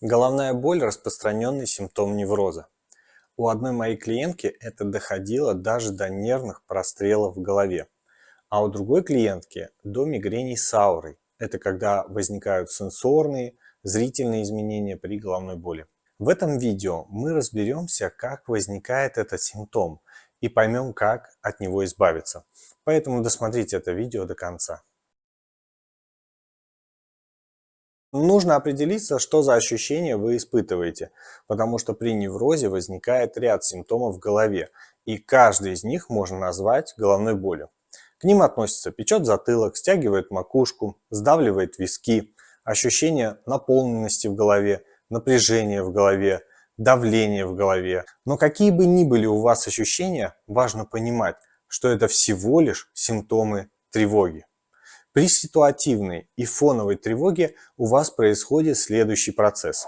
Головная боль – распространенный симптом невроза. У одной моей клиентки это доходило даже до нервных прострелов в голове, а у другой клиентки – до мигрений с аурой. Это когда возникают сенсорные, зрительные изменения при головной боли. В этом видео мы разберемся, как возникает этот симптом и поймем, как от него избавиться. Поэтому досмотрите это видео до конца. Нужно определиться, что за ощущения вы испытываете, потому что при неврозе возникает ряд симптомов в голове, и каждый из них можно назвать головной болью. К ним относятся печет затылок, стягивает макушку, сдавливает виски, ощущение наполненности в голове, напряжение в голове, давление в голове. Но какие бы ни были у вас ощущения, важно понимать, что это всего лишь симптомы тревоги. При ситуативной и фоновой тревоге у вас происходит следующий процесс.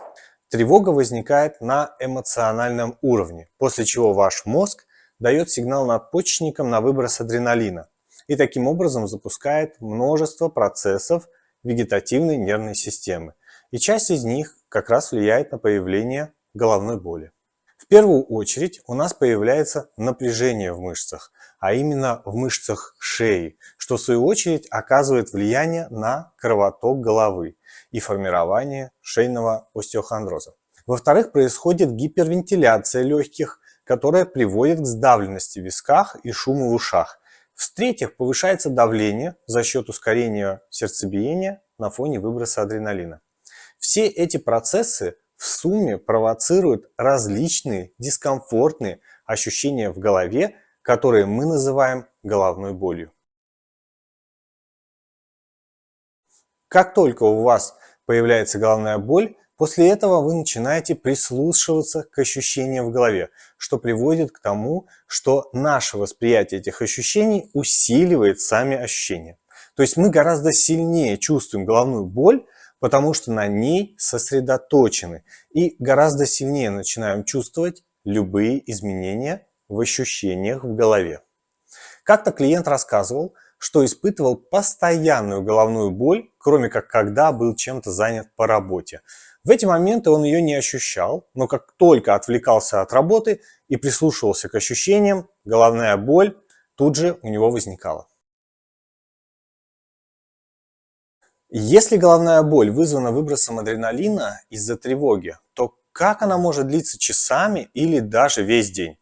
Тревога возникает на эмоциональном уровне, после чего ваш мозг дает сигнал надпочечникам на выброс адреналина и таким образом запускает множество процессов вегетативной нервной системы. И часть из них как раз влияет на появление головной боли. В первую очередь у нас появляется напряжение в мышцах, а именно в мышцах шеи, что в свою очередь оказывает влияние на кровоток головы и формирование шейного остеохондроза. Во-вторых, происходит гипервентиляция легких, которая приводит к сдавленности в висках и шуму в ушах. В-третьих, повышается давление за счет ускорения сердцебиения на фоне выброса адреналина. Все эти процессы в сумме провоцируют различные дискомфортные ощущения в голове, которые мы называем головной болью. Как только у вас появляется головная боль, после этого вы начинаете прислушиваться к ощущениям в голове, что приводит к тому, что наше восприятие этих ощущений усиливает сами ощущения. То есть мы гораздо сильнее чувствуем головную боль, потому что на ней сосредоточены и гораздо сильнее начинаем чувствовать любые изменения в ощущениях в голове. Как-то клиент рассказывал, что испытывал постоянную головную боль, кроме как когда был чем-то занят по работе. В эти моменты он ее не ощущал, но как только отвлекался от работы и прислушивался к ощущениям, головная боль тут же у него возникала. Если головная боль вызвана выбросом адреналина из-за тревоги, то как она может длиться часами или даже весь день?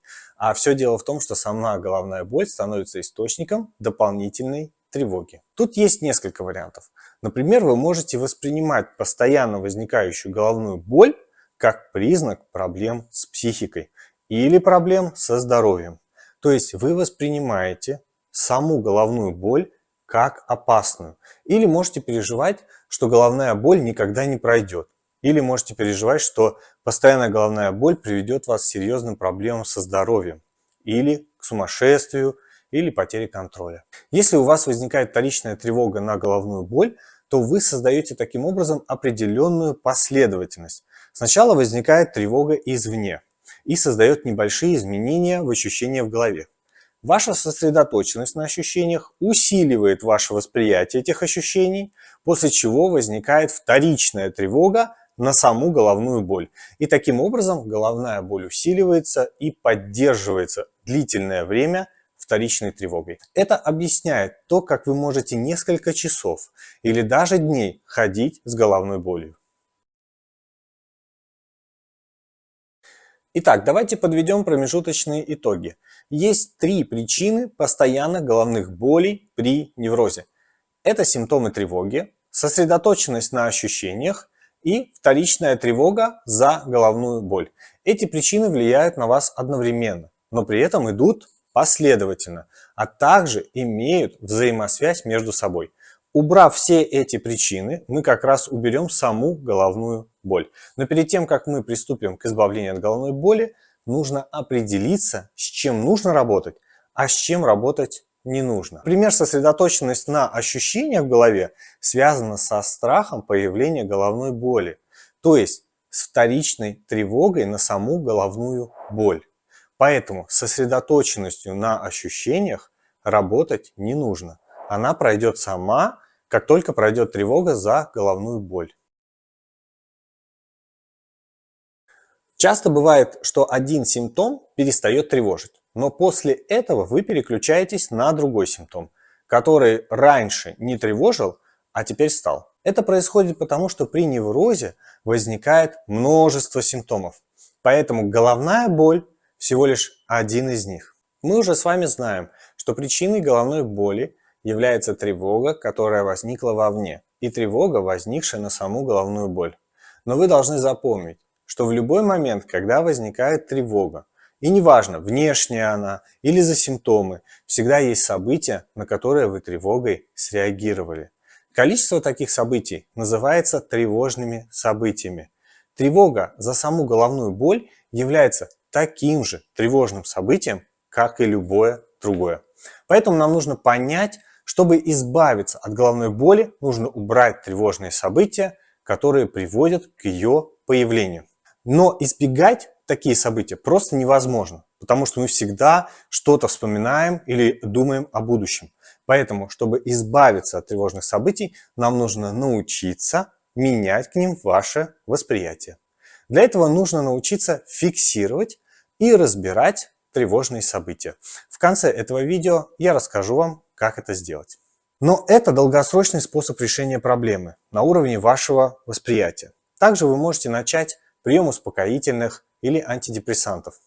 А все дело в том, что сама головная боль становится источником дополнительной тревоги. Тут есть несколько вариантов. Например, вы можете воспринимать постоянно возникающую головную боль как признак проблем с психикой или проблем со здоровьем. То есть вы воспринимаете саму головную боль как опасную. Или можете переживать, что головная боль никогда не пройдет. Или можете переживать, что постоянная головная боль приведет вас к серьезным проблемам со здоровьем. Или к сумасшествию, или потере контроля. Если у вас возникает вторичная тревога на головную боль, то вы создаете таким образом определенную последовательность. Сначала возникает тревога извне и создает небольшие изменения в ощущения в голове. Ваша сосредоточенность на ощущениях усиливает ваше восприятие этих ощущений, после чего возникает вторичная тревога на саму головную боль. И таким образом головная боль усиливается и поддерживается длительное время вторичной тревогой. Это объясняет то, как вы можете несколько часов или даже дней ходить с головной болью. Итак, давайте подведем промежуточные итоги. Есть три причины постоянных головных болей при неврозе. Это симптомы тревоги, сосредоточенность на ощущениях и вторичная тревога за головную боль. Эти причины влияют на вас одновременно, но при этом идут последовательно, а также имеют взаимосвязь между собой. Убрав все эти причины, мы как раз уберем саму головную боль. Но перед тем, как мы приступим к избавлению от головной боли, нужно определиться, с чем нужно работать, а с чем работать не нужно. Например, сосредоточенность на ощущениях в голове связана со страхом появления головной боли, то есть с вторичной тревогой на саму головную боль. Поэтому сосредоточенностью на ощущениях работать не нужно. Она пройдет сама, как только пройдет тревога за головную боль. Часто бывает, что один симптом перестает тревожить, но после этого вы переключаетесь на другой симптом, который раньше не тревожил, а теперь стал. Это происходит потому, что при неврозе возникает множество симптомов. Поэтому головная боль всего лишь один из них. Мы уже с вами знаем, что причиной головной боли является тревога, которая возникла вовне, и тревога, возникшая на саму головную боль. Но вы должны запомнить, что в любой момент, когда возникает тревога, и неважно, внешняя она или за симптомы, всегда есть события, на которые вы тревогой среагировали. Количество таких событий называется тревожными событиями. Тревога за саму головную боль является таким же тревожным событием, как и любое другое. Поэтому нам нужно понять, чтобы избавиться от головной боли, нужно убрать тревожные события, которые приводят к ее появлению. Но избегать такие события просто невозможно, потому что мы всегда что-то вспоминаем или думаем о будущем. Поэтому, чтобы избавиться от тревожных событий, нам нужно научиться менять к ним ваше восприятие. Для этого нужно научиться фиксировать и разбирать тревожные события. В конце этого видео я расскажу вам, как это сделать. Но это долгосрочный способ решения проблемы на уровне вашего восприятия. Также вы можете начать прием успокоительных или антидепрессантов.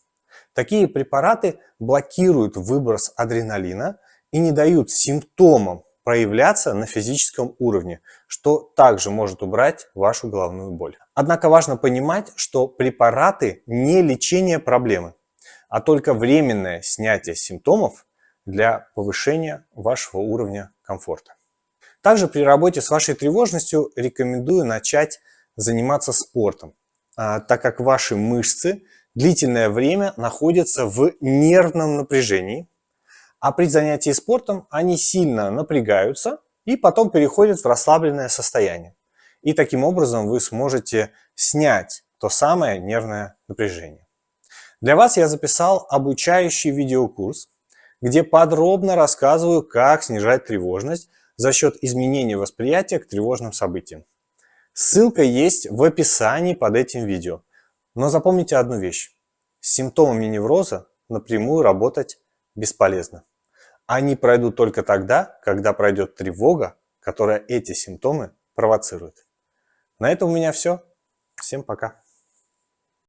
Такие препараты блокируют выброс адреналина и не дают симптомам проявляться на физическом уровне, что также может убрать вашу головную боль. Однако важно понимать, что препараты не лечение проблемы, а только временное снятие симптомов для повышения вашего уровня комфорта. Также при работе с вашей тревожностью рекомендую начать заниматься спортом. А, так как ваши мышцы длительное время находятся в нервном напряжении, а при занятии спортом они сильно напрягаются и потом переходят в расслабленное состояние. И таким образом вы сможете снять то самое нервное напряжение. Для вас я записал обучающий видеокурс, где подробно рассказываю, как снижать тревожность за счет изменения восприятия к тревожным событиям. Ссылка есть в описании под этим видео. Но запомните одну вещь. С симптомами невроза напрямую работать бесполезно. Они пройдут только тогда, когда пройдет тревога, которая эти симптомы провоцирует. На этом у меня все. Всем пока.